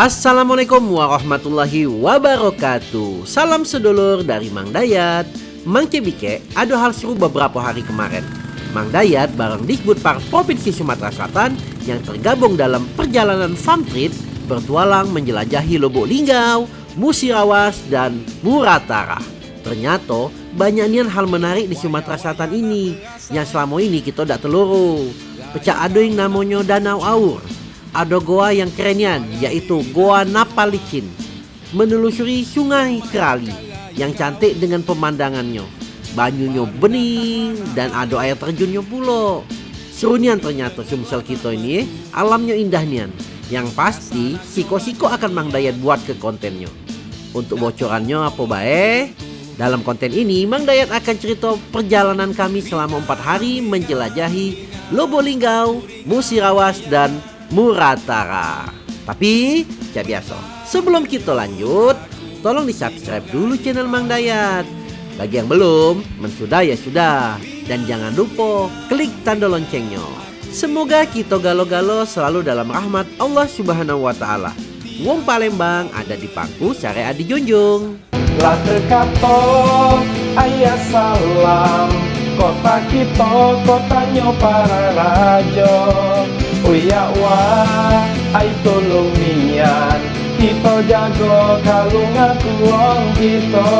Assalamualaikum warahmatullahi wabarakatuh. Salam sedulur dari Mang Dayat. Mang Cebike ada hal seru beberapa hari kemarin. Mang Dayat bareng Disbud Park Provinsi Sumatera Selatan Yang tergabung dalam perjalanan farm trip Bertualang menjelajahi Lobok Linggau, Musirawas, dan Muratara. Ternyata banyaknya hal menarik di Sumatera Selatan ini. Yang selama ini kita tidak teluru. Pecah ada yang namanya Danau Aur ada goa yang kerennya yaitu Goa Napalicin menelusuri sungai Kerali yang cantik dengan pemandangannya. Banyunya bening dan ada air terjunnya pula. Serunian ternyata sumsel kita ini alamnya indah nian. Yang pasti siko-siko akan Mang Dayat buat ke kontennya. Untuk bocorannya apa baik? Dalam konten ini Mang Dayat akan cerita perjalanan kami selama empat hari menjelajahi Lobolinggau, Musirawas dan Muratara. Tapi, ya biasa, sebelum kita lanjut, tolong di subscribe dulu channel Mang Dayat. Bagi yang belum, mensudah ya sudah. Dan jangan lupa klik tanda loncengnya. Semoga kita galo-galo selalu dalam rahmat Allah Subhanahu wa taala. Wong Palembang ada di pangku syariat dijunjung. Lah terkato ayah salam Kota kita kotanya para raja Uya wah ay tolong nian Kita jago kalung aku kita.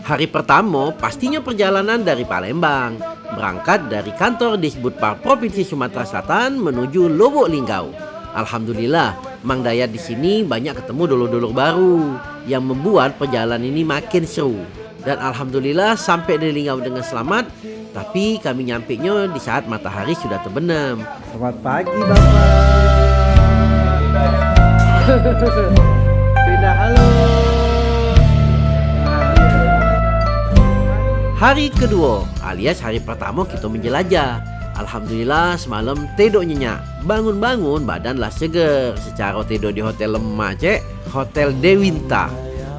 Hari pertama pastinya perjalanan dari Palembang. Berangkat dari kantor Disbud Park Provinsi Sumatera Selatan menuju Lubuk Linggau. Alhamdulillah Mang Dayat di sini banyak ketemu dulur-dulur baru Yang membuat perjalanan ini makin seru. Dan alhamdulillah sampai di Linggau dengan selamat. Tapi kami nyampe nya di saat matahari sudah terbenam. Selamat pagi Bapak. Bina halo. Hari kedua alias hari pertama kita menjelajah. Alhamdulillah semalam tidur nyenyak. Bangun-bangun badanlah seger. Secara tidur di hotel lemak cek, Hotel Dewinta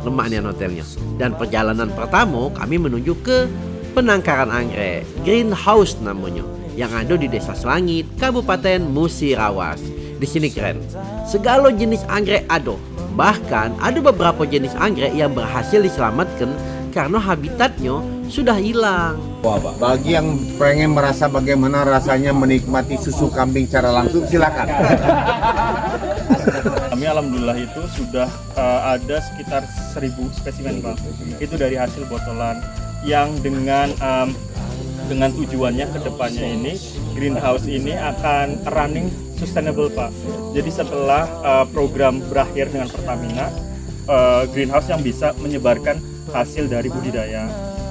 lemaknya hotelnya. Dan perjalanan pertama kami menuju ke penangkaran anggrek, greenhouse namanya, yang ada di Desa Selangit, Kabupaten Musirawas. Di sini keren. Segala jenis anggrek ada. Bahkan ada beberapa jenis anggrek yang berhasil diselamatkan karena habitatnya sudah hilang. Wah, Pak. Bagi yang pengen merasa bagaimana rasanya menikmati susu kambing secara langsung, silakan. Kami alhamdulillah itu sudah uh, ada sekitar 1000 spesimen Pak. Itu dari hasil botolan yang dengan um, dengan tujuannya ke depannya ini greenhouse ini akan running sustainable Pak. Jadi setelah uh, program berakhir dengan Pertamina, uh, greenhouse yang bisa menyebarkan hasil dari budidaya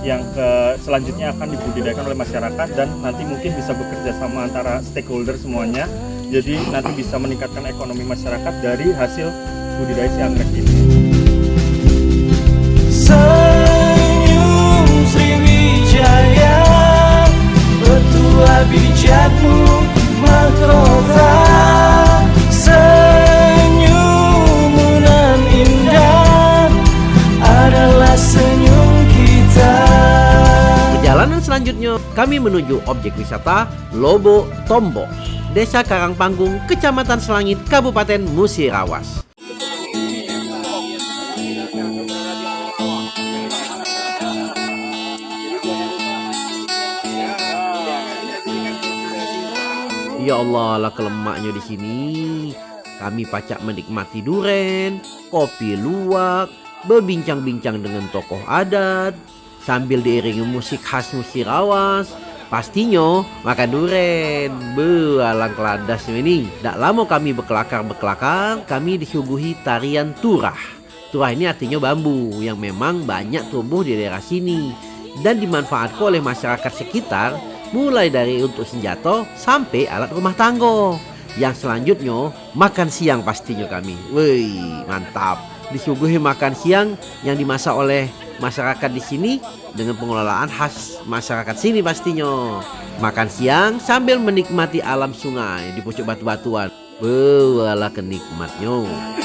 yang ke, selanjutnya akan dibudidayakan oleh masyarakat dan nanti mungkin bisa bekerja sama antara stakeholder semuanya jadi nanti bisa meningkatkan ekonomi masyarakat dari hasil budidaya si anggrek ini Perjalanan selanjutnya kami menuju objek wisata Lobo Tombo, Desa Karangpanggung, Kecamatan Selangit, Kabupaten Musirawas. Ya Allah lah kelemaknya di sini. Kami pacak menikmati duren, kopi luwak, berbincang-bincang dengan tokoh adat, sambil diiringi musik khas Musirawas. Pastinya makan duren. Be, alang keladas ini. Tak lama kami berkelakar-berkelakar, kami disuguhi tarian turah. Turah ini artinya bambu yang memang banyak tumbuh di daerah sini dan dimanfaatkan oleh masyarakat sekitar mulai dari untuk senjata sampai alat rumah tangga. Yang selanjutnya makan siang pastinya kami. Wih, mantap. Disuguhi makan siang yang dimasak oleh masyarakat di sini dengan pengelolaan khas masyarakat sini pastinya. Makan siang sambil menikmati alam sungai di pucuk batu-batuan. Bawalah kenikmatnya.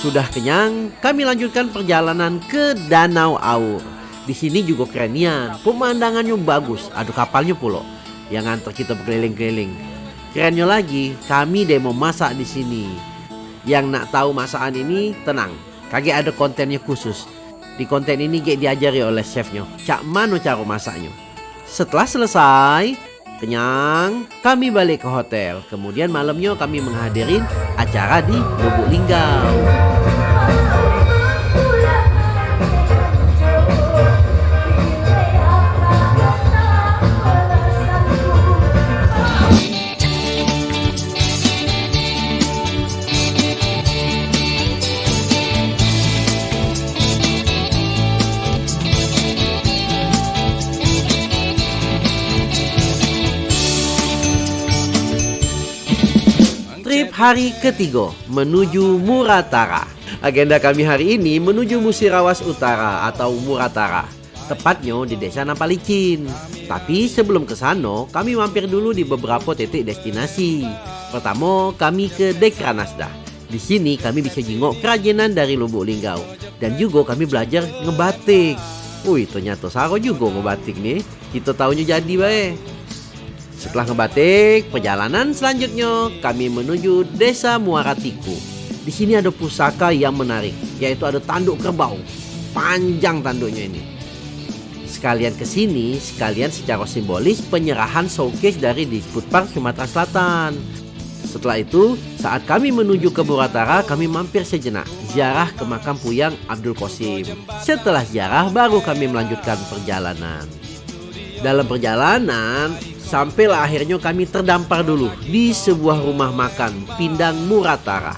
Sudah kenyang, kami lanjutkan perjalanan ke Danau Aur. Di sini juga kerenian, pemandangannya bagus, ada kapalnya pulo yang ngantar kita berkeliling-keliling. Kerennya lagi, kami demo masak di sini. Yang nak tahu masakan ini tenang, kagak ada kontennya khusus. Di konten ini kayak diajari oleh chefnya, cak mano cara masaknya. Setelah selesai, kenyang, kami balik ke hotel. Kemudian malamnya kami menghadirin acara di Lubuk Linggau. Hari ketiga menuju Muratara. Agenda kami hari ini menuju Musirawas Utara atau Muratara. Tepatnya di desa Napalicin. Tapi sebelum ke sana, kami mampir dulu di beberapa titik destinasi. Pertama, kami ke Dekranasda. Di sini kami bisa jenguk kerajinan dari Lubuk Linggau. Dan juga kami belajar ngebatik. Wih, ternyata Saro juga ngebatik nih. Kita tahunya jadi baik. Setelah ngebatik, perjalanan selanjutnya kami menuju Desa Muaratiku. Di sini ada pusaka yang menarik, yaitu ada tanduk kerbau. Panjang tanduknya ini. Sekalian ke sini, sekalian secara simbolis penyerahan showcase dari Disput Park Sumatera Selatan. Setelah itu, saat kami menuju ke Muratara, kami mampir sejenak ziarah ke makam Puyang Abdul Qasim. Setelah ziarah, baru kami melanjutkan perjalanan. Dalam perjalanan, sampailah akhirnya kami terdampar dulu di sebuah rumah makan Pindang Muratara.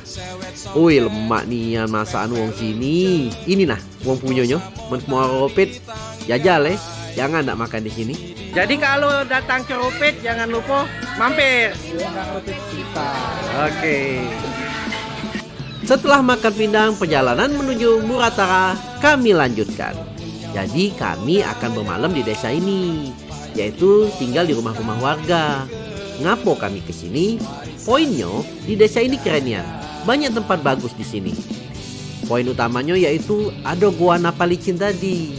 Wih lemak nih yang masakan wong sini. Ini nah wong punyanya. Men mau ropet jajal eh. Jangan tak makan di sini. Jadi kalau datang ke Ropet jangan lupa mampir. Oke. Setelah makan pindang, perjalanan menuju Muratara kami lanjutkan. Jadi kami akan bermalam di desa ini, yaitu tinggal di rumah-rumah warga. Ngapo kami ke sini? Poinnya di desa ini kerennya. Banyak tempat bagus di sini. Poin utamanya yaitu ada gua Napalicin tadi.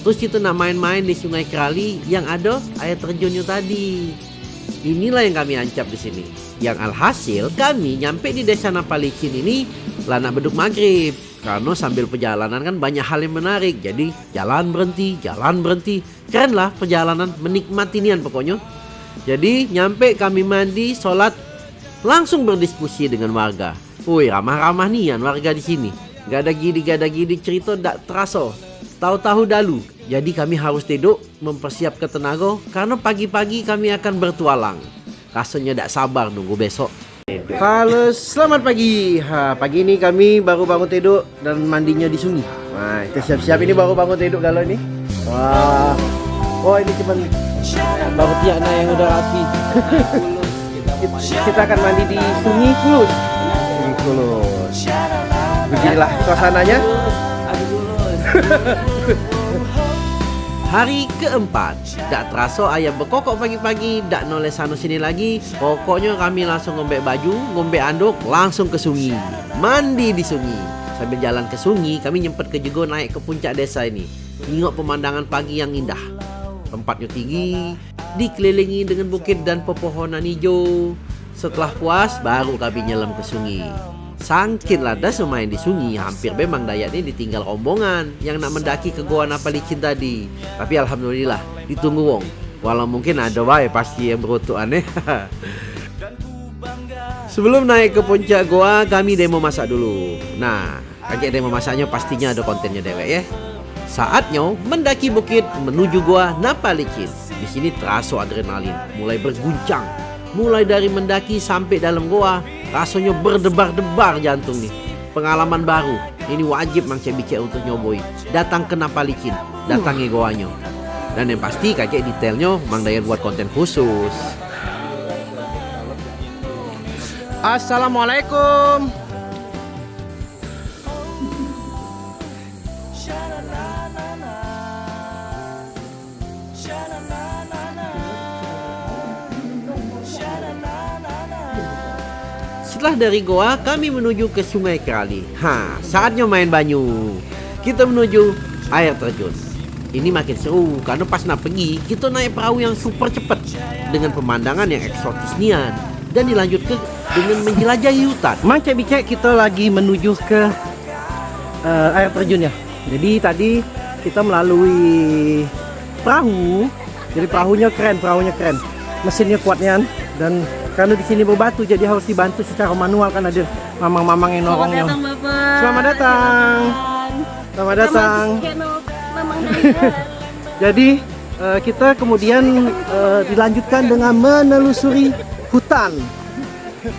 Terus kita nak main-main di Sungai Kerali yang ada air terjunnya tadi. Inilah yang kami ancap di sini. Yang alhasil kami nyampe di desa Napalicin ini lana beduk maghrib. Karena sambil perjalanan kan banyak hal yang menarik. Jadi jalan berhenti, jalan berhenti. Keren lah perjalanan menikmati nian pokoknya. Jadi nyampe kami mandi, sholat, langsung berdiskusi dengan warga. Woi ramah-ramah nian warga di sini. Gak ada gini, gak ada gini cerita tak terasa. Tahu-tahu dalu. Jadi kami harus tidur mempersiapkan tenaga karena pagi-pagi kami akan bertualang. Rasanya tak sabar nunggu besok. Halo, selamat pagi. Ha, pagi ini kami baru bangun tidur dan mandinya di sungai. Nah, kita siap-siap ini baru bangun tidur kalau ini. Wah. Oh, ini cuman baru tiakna yang udah rapi. kita akan mandi di Sungai Kulus. Sungai Kulus. Beginilah suasananya. Hari keempat, tak terasa ayam berkokok pagi-pagi, tak noleh sana sini lagi. Pokoknya kami langsung ngombe baju, ngombe anduk, langsung ke sungai. Mandi di sungai. Sambil jalan ke sungai, kami nyempet ke juga naik ke puncak desa ini. Tengok pemandangan pagi yang indah. Tempatnya tinggi, dikelilingi dengan bukit dan pepohonan hijau. Setelah puas, baru kami nyelam ke sungai. Sangkin ladas main di sungai, hampir memang Dayat ini ditinggal rombongan yang nak mendaki ke Goa Napalicin tadi. Tapi alhamdulillah ditunggu wong. Walau mungkin ada wae pasti yang berutuk aneh. Sebelum naik ke puncak goa, kami demo masak dulu. Nah, kakek demo masaknya pastinya ada kontennya dewek ya. Saatnya mendaki bukit menuju goa Napalicin. Di sini terasa adrenalin, mulai berguncang. Mulai dari mendaki sampai dalam goa, rasanya berdebar-debar jantung nih. Pengalaman baru, ini wajib Mang Cebike untuk nyoboi. Datang ke Napalicin, datangi goanya. Dan yang pasti kakek detailnya Mang Dayat buat konten khusus. Assalamualaikum. Setelah dari goa, kami menuju ke Sungai Kerali. Ha, saatnya main banyu. Kita menuju air terjun. ini makin seru karena pas nak pergi kita naik perahu yang super cepat dengan pemandangan yang eksotis nian dan dilanjut ke dengan menjelajahi hutan. Cek Bicek kita lagi menuju ke eh, air terjun ya. Jadi tadi kita melalui perahu. Jadi perahunya keren, perahunya keren. Mesinnya kuatnya dan karena di sini berbatu jadi harus dibantu secara manual kan ada mamang-mamang yang nolongnya. Selamat datang Bapak. Selamat datang. Selamat datang. Jadi eh, kita kemudian eh, dilanjutkan dengan menelusuri hutan.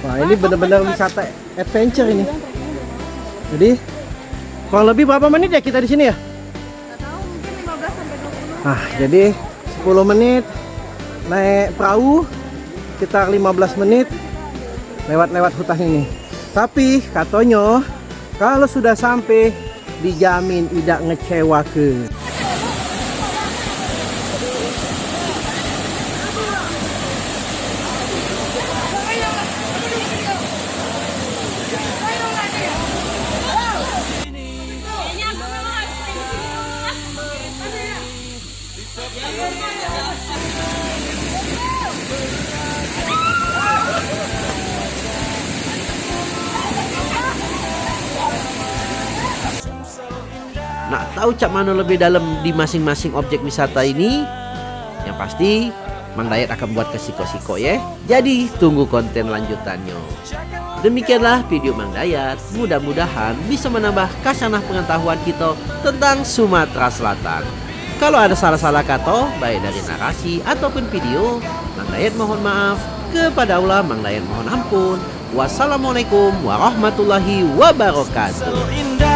Wah ini benar-benar wisata adventure ini. Jadi kurang lebih berapa menit ya kita di sini ya? tahu mungkin 15 sampai 20. Nah jadi 10 menit naik perahu sekitar 15 menit lewat-lewat hutan ini. Tapi katanya kalau sudah sampai dijamin tidak ngecewa ke. Tahu cak mana lebih dalam di masing-masing objek wisata ini? Yang pasti Mang Dayat akan buat ke siko-siko ya. Jadi tunggu konten lanjutannya. Demikianlah video Mang Dayat. Mudah-mudahan bisa menambah kasanah pengetahuan kita tentang Sumatera Selatan. Kalau ada salah-salah kata, baik dari narasi ataupun video, Mang Dayat mohon maaf. Kepada Allah, Mang Dayat mohon ampun. Wassalamualaikum warahmatullahi wabarakatuh.